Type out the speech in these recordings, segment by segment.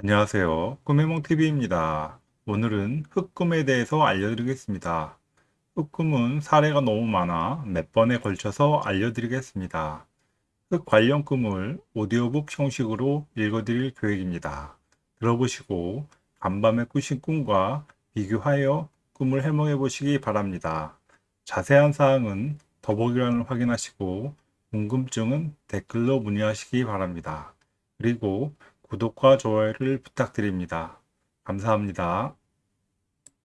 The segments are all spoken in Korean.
안녕하세요. 꿈해몽TV입니다. 오늘은 흑꿈에 대해서 알려드리겠습니다. 흑꿈은 사례가 너무 많아 몇 번에 걸쳐서 알려드리겠습니다. 흑 관련 꿈을 오디오북 형식으로 읽어드릴 계획입니다. 들어보시고 간밤에 꾸신 꿈과 비교하여 꿈을 해몽해 보시기 바랍니다. 자세한 사항은 더보기란을 확인하시고 궁금증은 댓글로 문의하시기 바랍니다. 그리고 구독과 좋아요를 부탁드립니다. 감사합니다.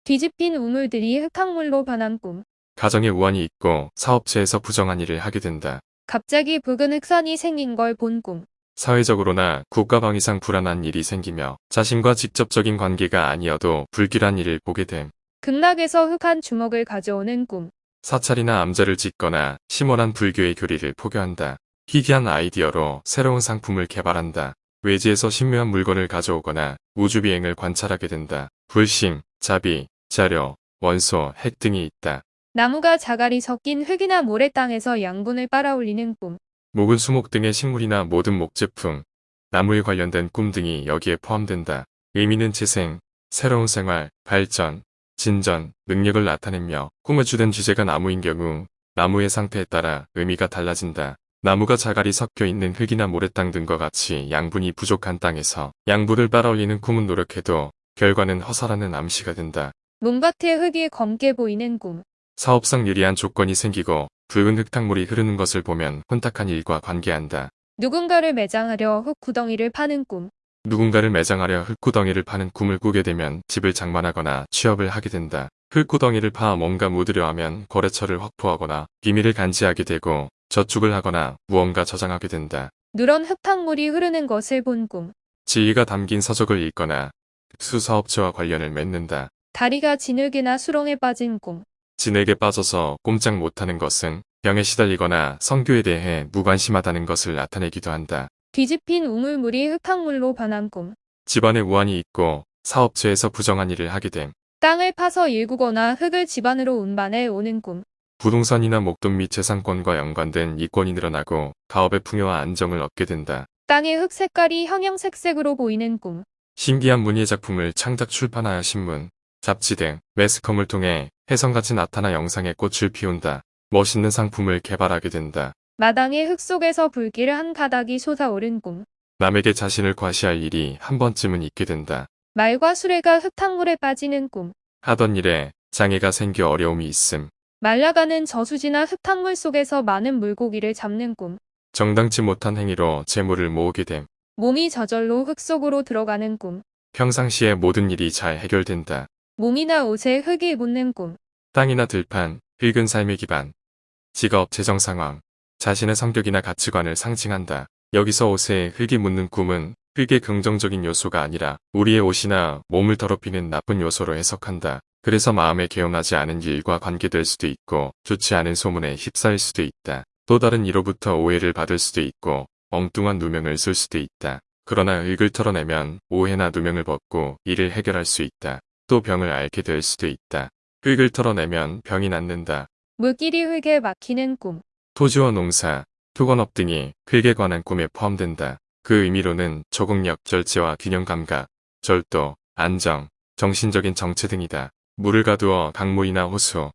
뒤집힌 우물들이 흙탕물로 변한 꿈. 가정에 우환이 있고 사업체에서 부정한 일을 하게 된다. 갑자기 붉은 흑선이 생긴 걸 본 꿈. 사회적으로나 국가방위상 불안한 일이 생기며 자신과 직접적인 관계가 아니어도 불길한 일을 보게 됨. 극락에서 흑한 주먹을 가져오는 꿈. 사찰이나 암자를 짓거나 심원한 불교의 교리를 포교한다. 희귀한 아이디어로 새로운 상품을 개발한다. 외지에서 신묘한 물건을 가져오거나 우주비행을 관찰하게 된다. 불심, 자비, 자료, 원소, 핵 등이 있다. 나무가 자갈이 섞인 흙이나 모래 땅에서 양분을 빨아올리는 꿈. 목은 수목 등의 식물이나 모든 목제품, 나무에 관련된 꿈 등이 여기에 포함된다. 의미는 재생, 새로운 생활, 발전, 진전, 능력을 나타내며 꿈에 주된 주제가 나무인 경우 나무의 상태에 따라 의미가 달라진다. 나무가 자갈이 섞여 있는 흙이나 모래땅 등과 같이 양분이 부족한 땅에서 양분을 빨아올리는 꿈은 노력해도 결과는 허사라는 암시가 된다. 몸밭에 흙이 검게 보이는 꿈. 사업상 유리한 조건이 생기고 붉은 흙탕물이 흐르는 것을 보면 혼탁한 일과 관계한다. 누군가를 매장하려 흙 구덩이를 파는 꿈. 누군가를 매장하려 흙구덩이를 파는 꿈을 꾸게 되면 집을 장만하거나 취업을 하게 된다. 흙구덩이를 파 뭔가 묻으려 하면 거래처를 확보하거나 비밀을 간지하게 되고 저축을 하거나 무언가 저장하게 된다. 누런 흙탕물이 흐르는 것을 본 꿈. 지위가 담긴 서적을 읽거나 특수사업체와 관련을 맺는다. 다리가 진흙이나 수렁에 빠진 꿈. 진에게 빠져서 꼼짝 못하는 것은 병에 시달리거나 성교에 대해 무관심하다는 것을 나타내기도 한다. 뒤집힌 우물물이 흙탕물로 변한 꿈. 집안에 우환이 있고 사업체에서 부정한 일을 하게 됨. 땅을 파서 일구거나 흙을 집안으로 운반해 오는 꿈. 부동산이나 목돈 및 재산권과 연관된 이권이 늘어나고 가업의 풍요와 안정을 얻게 된다. 땅의 흙 색깔이 형형색색으로 보이는 꿈. 신기한 문예 작품을 창작 출판하여 신문, 잡지 등 매스컴을 통해 혜성같이 나타나 영상에 꽃을 피운다. 멋있는 상품을 개발하게 된다. 마당의 흙 속에서 불길 한 가닥이 솟아오른 꿈. 남에게 자신을 과시할 일이 한 번쯤은 있게 된다. 말과 수레가 흙탕물에 빠지는 꿈. 하던 일에 장애가 생겨 어려움이 있음. 말라가는 저수지나 흙탕물 속에서 많은 물고기를 잡는 꿈. 정당치 못한 행위로 재물을 모으게 됨. 몸이 저절로 흙 속으로 들어가는 꿈. 평상시에 모든 일이 잘 해결된다. 몸이나 옷에 흙이 묻는 꿈. 땅이나 들판, 흙은 삶의 기반. 직업, 재정 상황, 자신의 성격이나 가치관을 상징한다. 여기서 옷에 흙이 묻는 꿈은 흙의 긍정적인 요소가 아니라 우리의 옷이나 몸을 더럽히는 나쁜 요소로 해석한다. 그래서 마음에 개운하지 않은 일과 관계될 수도 있고 좋지 않은 소문에 휩싸일 수도 있다. 또 다른 이로부터 오해를 받을 수도 있고 엉뚱한 누명을 쓸 수도 있다. 그러나 흙을 털어내면 오해나 누명을 벗고 이를 해결할 수 있다. 또 병을 앓게 될 수도 있다. 흙을 털어내면 병이 낫는다. 물길이 흙에 막히는 꿈. 토지와 농사, 토건업 등이 흙에 관한 꿈에 포함된다. 그 의미로는 적응력, 절제와 균형 감각, 절도, 안정, 정신적인 정체 등이다. 물을 가두어 강물이나 호수,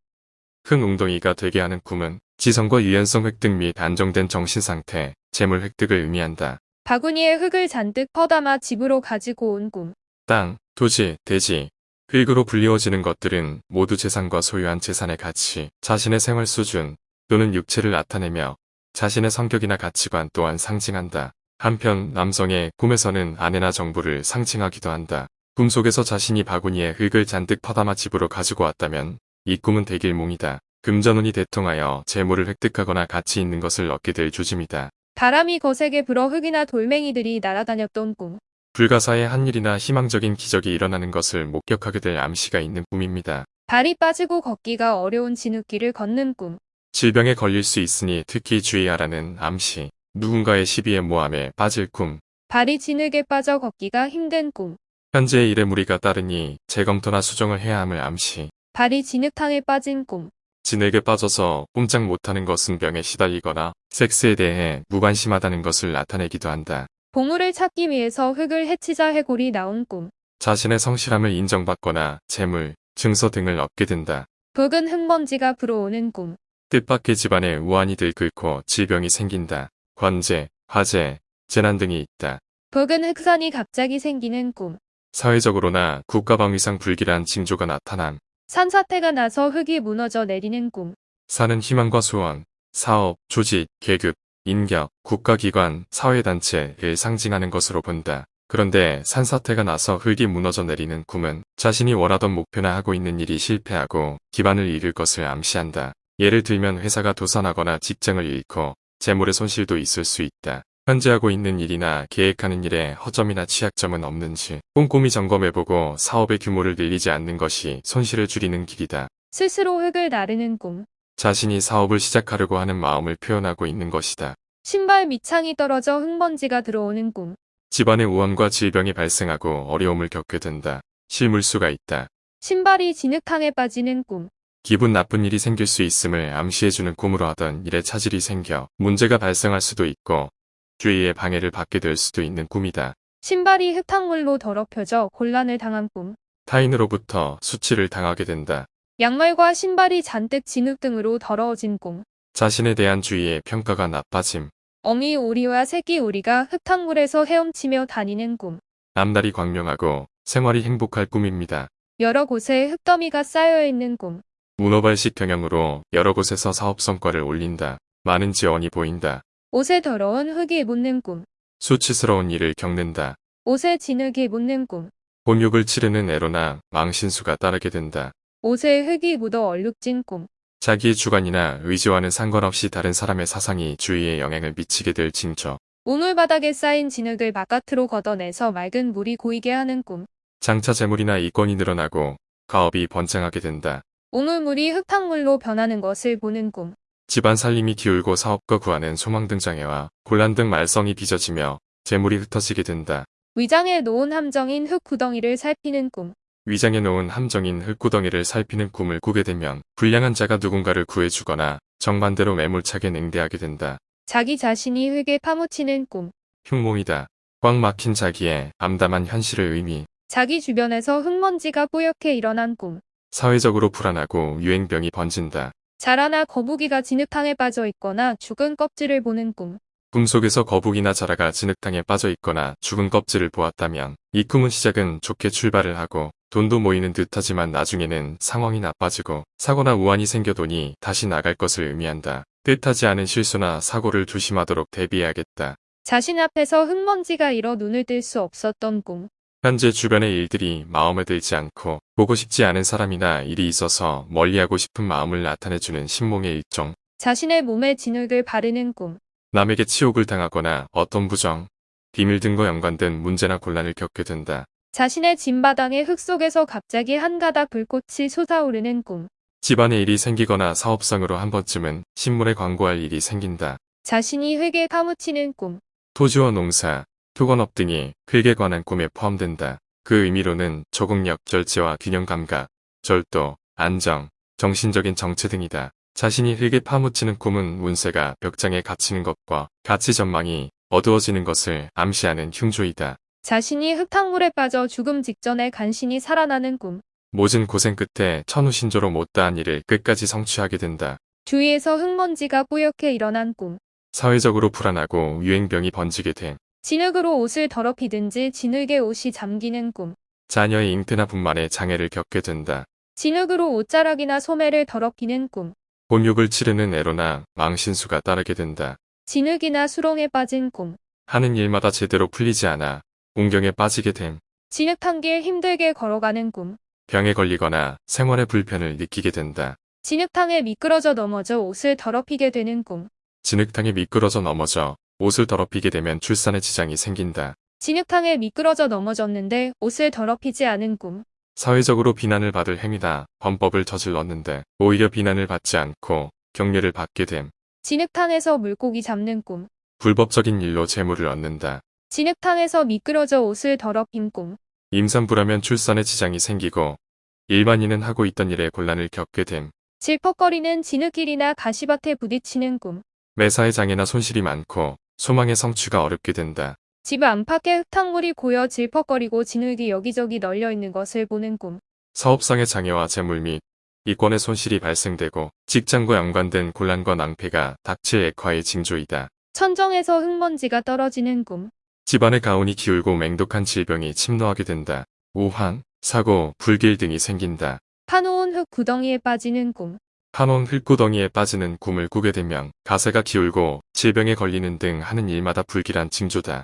흙 웅덩이가 되게 하는 꿈은 지성과 유연성 획득 및 안정된 정신 상태, 재물 획득을 의미한다. 바구니에 흙을 잔뜩 퍼담아 집으로 가지고 온 꿈. 땅, 토지, 대지, 흙으로 불리워지는 것들은 모두 재산과 소유한 재산의 가치, 자신의 생활 수준 또는 육체를 나타내며 자신의 성격이나 가치관 또한 상징한다. 한편 남성의 꿈에서는 아내나 정부를 상징하기도 한다. 꿈속에서 자신이 바구니에 흙을 잔뜩 퍼담아 집으로 가지고 왔다면 이 꿈은 대길몽이다. 금전운이 대통하여 재물을 획득하거나 가치 있는 것을 얻게 될 조짐이다. 바람이 거세게 불어 흙이나 돌멩이들이 날아다녔던 꿈. 불가사의 한 일이나 희망적인 기적이 일어나는 것을 목격하게 될 암시가 있는 꿈입니다. 발이 빠지고 걷기가 어려운 진흙길을 걷는 꿈. 질병에 걸릴 수 있으니 특히 주의하라는 암시. 누군가의 시비에 모함에 빠질 꿈. 발이 진흙에 빠져 걷기가 힘든 꿈. 현재의 일에 무리가 따르니 재검토나 수정을 해야 함을 암시. 발이 진흙탕에 빠진 꿈. 진에게 빠져서 꼼짝 못하는 것은 병에 시달리거나 섹스에 대해 무관심하다는 것을 나타내기도 한다. 보물을 찾기 위해서 흙을 해치자 해골이 나온 꿈. 자신의 성실함을 인정받거나 재물, 증서 등을 얻게 된다. 붉은 흙먼지가 불어오는 꿈. 뜻밖의 집안에 우환이 들끓고 질병이 생긴다. 관제, 화재, 재난 등이 있다. 붉은 흑산이 갑자기 생기는 꿈. 사회적으로나 국가방위상 불길한 징조가 나타남. 산사태가 나서 흙이 무너져 내리는 꿈. 사는 희망과 소원, 사업, 조직, 계급, 인격, 국가기관, 사회단체를 상징하는 것으로 본다. 그런데 산사태가 나서 흙이 무너져 내리는 꿈은 자신이 원하던 목표나 하고 있는 일이 실패하고 기반을 잃을 것을 암시한다. 예를 들면 회사가 도산하거나 직장을 잃고 재물의 손실도 있을 수 있다. 현재 하고 있는 일이나 계획하는 일에 허점이나 취약점은 없는지 꼼꼼히 점검해보고 사업의 규모를 늘리지 않는 것이 손실을 줄이는 길이다. 스스로 흙을 나르는 꿈. 자신이 사업을 시작하려고 하는 마음을 표현하고 있는 것이다. 신발 밑창이 떨어져 흙먼지가 들어오는 꿈. 집안에 우환과 질병이 발생하고 어려움을 겪게 된다. 실물수가 있다. 신발이 진흙탕에 빠지는 꿈. 기분 나쁜 일이 생길 수 있음을 암시해주는 꿈으로 하던 일에 차질이 생겨 문제가 발생할 수도 있고 주위의 방해를 받게 될 수도 있는 꿈이다. 신발이 흙탕물로 더럽혀져 곤란을 당한 꿈. 타인으로부터 수치를 당하게 된다. 양말과 신발이 잔뜩 진흙 등으로 더러워진 꿈. 자신에 대한 주위의 평가가 나빠짐. 어미 오리와 새끼 오리가 흙탕물에서 헤엄치며 다니는 꿈. 앞날이 광명하고 생활이 행복할 꿈입니다. 여러 곳에 흙더미가 쌓여 있는 꿈. 문어발식 경영으로 여러 곳에서 사업 성과를 올린다. 많은 지원이 보인다. 옷에 더러운 흙이 묻는 꿈. 수치스러운 일을 겪는다. 옷에 진흙이 묻는 꿈. 본욕을 치르는 애로나 망신수가 따르게 된다. 옷에 흙이 묻어 얼룩진 꿈. 자기의 주관이나 의지와는 상관없이 다른 사람의 사상이 주위에 영향을 미치게 될 징조. 우물 바닥에 쌓인 진흙을 바깥으로 걷어내서 맑은 물이 고이게 하는 꿈. 장차 재물이나 이권이 늘어나고 가업이 번창하게 된다. 우물물이 흙탕물로 변하는 것을 보는 꿈. 집안 살림이 기울고 사업과 구하는 소망 등장해와 곤란 등 말썽이 빚어지며 재물이 흩어지게 된다. 위장에 놓은 함정인 흙 구덩이를 살피는 꿈. 위장에 놓은 함정인 흙구덩이를 살피는 꿈을 꾸게 되면 불량한 자가 누군가를 구해주거나 정반대로 매몰차게 냉대하게 된다. 자기 자신이 흙에 파묻히는 꿈. 흉몽이다. 꽉 막힌 자기의 암담한 현실을 의미. 자기 주변에서 흙먼지가 뿌옇게 일어난 꿈. 사회적으로 불안하고 유행병이 번진다. 자라나 거북이가 진흙탕에 빠져 있거나 죽은 껍질을 보는 꿈. 꿈속에서 거북이나 자라가 진흙탕에 빠져 있거나 죽은 껍질을 보았다면 이 꿈은 시작은 좋게 출발을 하고 돈도 모이는 듯하지만 나중에는 상황이 나빠지고 사고나 우환이 생겨도니 다시 나갈 것을 의미한다. 뜻하지 않은 실수나 사고를 조심하도록 대비해야겠다. 자신 앞에서 흙먼지가 일어 눈을 뜰 수 없었던 꿈. 현재 주변의 일들이 마음에 들지 않고 보고 싶지 않은 사람이나 일이 있어서 멀리하고 싶은 마음을 나타내주는 신몽의 일종. 자신의 몸에 진흙을 바르는 꿈. 남에게 치욕을 당하거나 어떤 부정, 비밀 등과 연관된 문제나 곤란을 겪게 된다. 자신의 짐바닥의 흙 속에서 갑자기 한 가닥 불꽃이 솟아오르는 꿈. 집안에 일이 생기거나 사업상으로 한 번쯤은 신문에 광고할 일이 생긴다. 자신이 흙에 파묻히는 꿈. 토지와 농사, 토건업 등이 흙에 관한 꿈에 포함된다. 그 의미로는 적응력, 절제와 균형 감각, 절도, 안정, 정신적인 정체 등이다. 자신이 흙에 파묻히는 꿈은 운세가 벽장에 갇히는 것과 가치 전망이 어두워지는 것을 암시하는 흉조이다. 자신이 흙탕물에 빠져 죽음 직전에 간신히 살아나는 꿈. 모진 고생 끝에 천우신조로 못다한 일을 끝까지 성취하게 된다. 주위에서 흙먼지가 뿌옇게 일어난 꿈. 사회적으로 불안하고 유행병이 번지게 됨. 진흙으로 옷을 더럽히든지 진흙에 옷이 잠기는 꿈. 자녀의 잉태나 분만에 장애를 겪게 된다. 진흙으로 옷자락이나 소매를 더럽히는 꿈. 본욕을 치르는 애로나 망신수가 따르게 된다. 진흙이나 수렁에 빠진 꿈. 하는 일마다 제대로 풀리지 않아 운경에 빠지게 됨. 진흙탕 길 힘들게 걸어가는 꿈. 병에 걸리거나 생활의 불편을 느끼게 된다. 진흙탕에 미끄러져 넘어져 옷을 더럽히게 되는 꿈. 진흙탕에 미끄러져 넘어져 옷을 더럽히게 되면 출산에 지장이 생긴다. 진흙탕에 미끄러져 넘어졌는데 옷을 더럽히지 않은 꿈. 사회적으로 비난을 받을 행위다. 범법을 저질렀는데 오히려 비난을 받지 않고 격려를 받게 됨. 진흙탕에서 물고기 잡는 꿈. 불법적인 일로 재물을 얻는다. 진흙탕에서 미끄러져 옷을 더럽힌 꿈. 임산부라면 출산에 지장이 생기고 일반인은 하고 있던 일에 곤란을 겪게 됨. 질퍽거리는 진흙길이나 가시밭에 부딪히는 꿈. 매사에 장애나 손실이 많고 소망의 성취가 어렵게 된다. 집 안팎에 흙탕물이 고여 질퍽거리고 진흙이 여기저기 널려 있는 것을 보는 꿈. 사업상의 장애와 재물 및 이권의 손실이 발생되고 직장과 연관된 곤란과 낭패가 닥칠 액화의 징조이다. 천정에서 흙먼지가 떨어지는 꿈. 집안의 가온이 기울고 맹독한 질병이 침노하게 된다. 우환, 사고, 불길 등이 생긴다. 파놓은 흙 구덩이에 빠지는 꿈. 한온 흙구덩이에 빠지는 꿈을 꾸게 되면 가세가 기울고 질병에 걸리는 등 하는 일마다 불길한 징조다.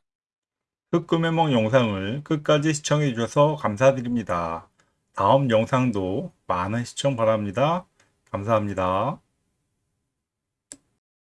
흑금해몽 영상을 끝까지 시청해 주셔서 감사드립니다. 다음 영상도 많은 시청 바랍니다. 감사합니다.